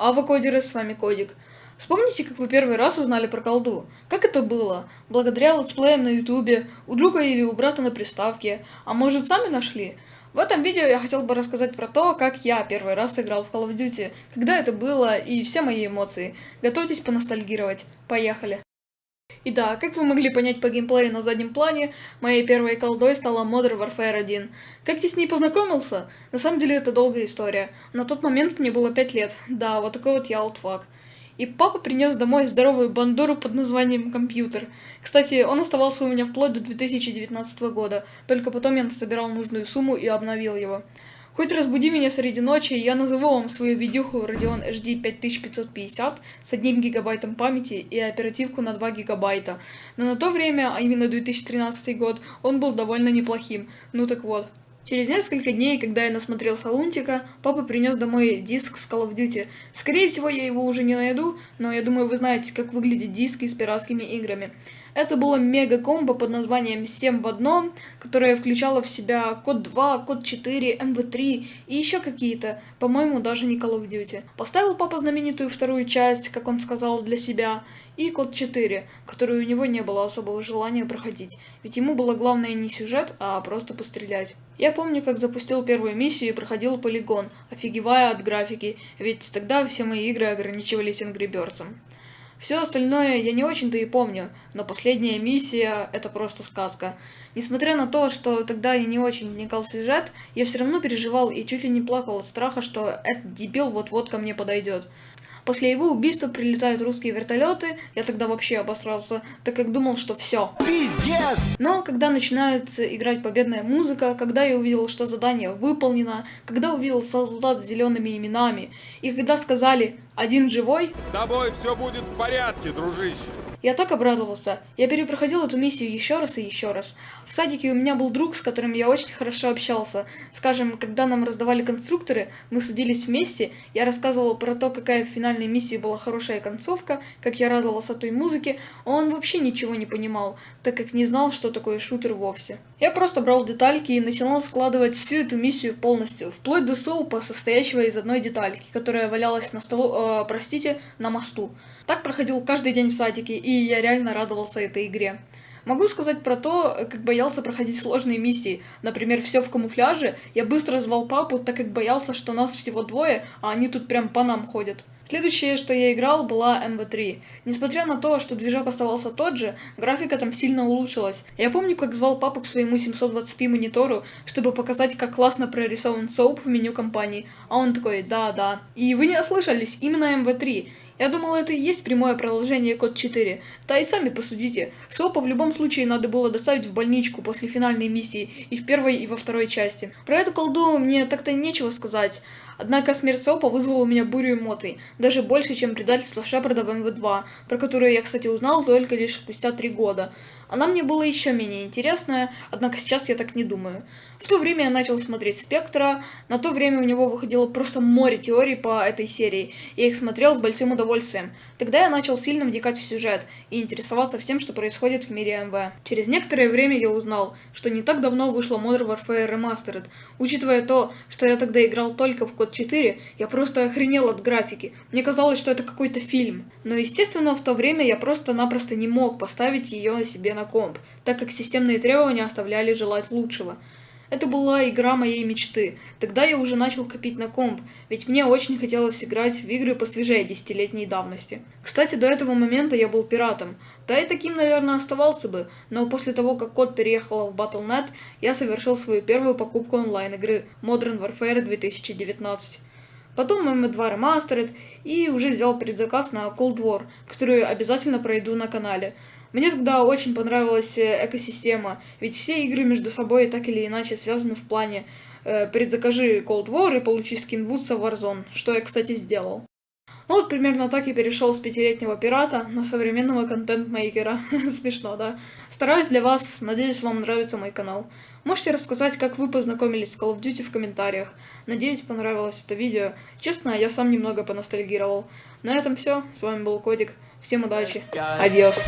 А вы кодеры, с вами Кодик. Вспомните, как вы первый раз узнали про колду. Как это было? Благодаря летсплеям на ютубе, у друга или у брата на приставке, а может сами нашли? В этом видео я хотел бы рассказать про то, как я первый раз сыграл в Call of Duty, когда это было и все мои эмоции. Готовьтесь поностальгировать. Поехали! И да, как вы могли понять по геймплею на заднем плане, моей первой колдой стала Modern Warfare 1. Как я с ней познакомился? На самом деле это долгая история. На тот момент мне было 5 лет. Да, вот такой вот я олдфак. И папа принес домой здоровую бандуру под названием компьютер. Кстати, он оставался у меня вплоть до 2019 года, только потом я собирал нужную сумму и обновил его. Хоть разбуди меня среди ночи, я назову вам свою видюху Radeon HD 5550 с 1 гигабайтом памяти и оперативку на 2 гигабайта. Но на то время, а именно 2013 год, он был довольно неплохим. Ну так вот. Через несколько дней, когда я насмотрелся Лунтика, папа принес домой диск с Call of Duty. Скорее всего, я его уже не найду, но я думаю, вы знаете, как выглядят диски с пиратскими играми. Это было мега-комбо под названием 7 в одном, которое включало в себя код 2, код 4, MV3 и еще какие-то, по-моему, даже не Call of Duty. Поставил папа знаменитую вторую часть, как он сказал, для себя, и код 4, который у него не было особого желания проходить, ведь ему было главное не сюжет, а просто пострелять. Я помню, как запустил первую миссию и проходил полигон, офигевая от графики, ведь тогда все мои игры ограничивались Angry Birds. Все остальное я не очень-то и помню, но последняя миссия — это просто сказка. Несмотря на то, что тогда я не очень вникал в сюжет, я все равно переживал и чуть ли не плакал от страха, что этот дебил вот-вот ко мне подойдет. После его убийства прилетают русские вертолеты, я тогда вообще обосрался, так как думал, что все. Пиздец! Но когда начинает играть победная музыка, когда я увидел, что задание выполнено, когда увидел солдат с зелеными именами, и когда сказали «один живой», с тобой все будет в порядке, дружище. Я так обрадовался. Я перепроходил эту миссию еще раз и еще раз. В садике у меня был друг, с которым я очень хорошо общался. Скажем, когда нам раздавали конструкторы, мы садились вместе, я рассказывал про то, какая в финальной миссии была хорошая концовка, как я радовался той музыке, а он вообще ничего не понимал, так как не знал, что такое шутер вовсе. Я просто брал детальки и начинал складывать всю эту миссию полностью, вплоть до соупа, состоящего из одной детальки, которая валялась на столу, э, простите, на мосту. Так проходил каждый день в садике, и я реально радовался этой игре. Могу сказать про то, как боялся проходить сложные миссии. Например, все в камуфляже. Я быстро звал папу, так как боялся, что нас всего двое, а они тут прям по нам ходят. Следующее, что я играл, была MV3. Несмотря на то, что движок оставался тот же, графика там сильно улучшилась. Я помню, как звал папу к своему 720p монитору, чтобы показать, как классно прорисован соуп в меню компании. А он такой, да-да. И вы не ослышались, именно MV3. Я думал, это и есть прямое продолжение код 4. Да и сами посудите. Сопа в любом случае надо было доставить в больничку после финальной миссии и в первой, и во второй части. Про эту колду мне так-то нечего сказать. Однако смерть Сопа вызвала у меня бурю эмоций, даже больше, чем предательство Шепарда в МВ-2, про которое я, кстати, узнал только лишь спустя три года. Она мне была еще менее интересная, однако сейчас я так не думаю. В то время я начал смотреть «Спектра», на то время у него выходило просто море теорий по этой серии, я их смотрел с большим удовольствием. Тогда я начал сильно вникать в сюжет и интересоваться всем, что происходит в мире МВ. Через некоторое время я узнал, что не так давно вышла Modern Warfare Remastered. Учитывая то, что я тогда играл только в код 4, я просто охренел от графики. Мне казалось, что это какой-то фильм. Но естественно, в то время я просто-напросто не мог поставить ее себе на комп, так как системные требования оставляли желать лучшего. Это была игра моей мечты. Тогда я уже начал копить на комп, ведь мне очень хотелось играть в игры посвежее десятилетней давности. Кстати, до этого момента я был пиратом. Да и таким, наверное, оставался бы, но после того, как код переехала в Battle.net, я совершил свою первую покупку онлайн-игры Modern Warfare 2019. Потом MM2 Remastered и уже сделал предзаказ на Cold War, которую обязательно пройду на канале. Мне тогда очень понравилась э, экосистема, ведь все игры между собой так или иначе связаны в плане э, предзакажи Cold War и получи скин Вудса Warzone, что я, кстати, сделал. Ну вот примерно так я перешел с пятилетнего пирата на современного контент-мейкера. Смешно, да? Стараюсь для вас, надеюсь, вам нравится мой канал. Можете рассказать, как вы познакомились с Call of Duty в комментариях. Надеюсь, понравилось это видео. Честно, я сам немного поностальгировал. На этом все. С вами был Кодик. Всем удачи. Адиос.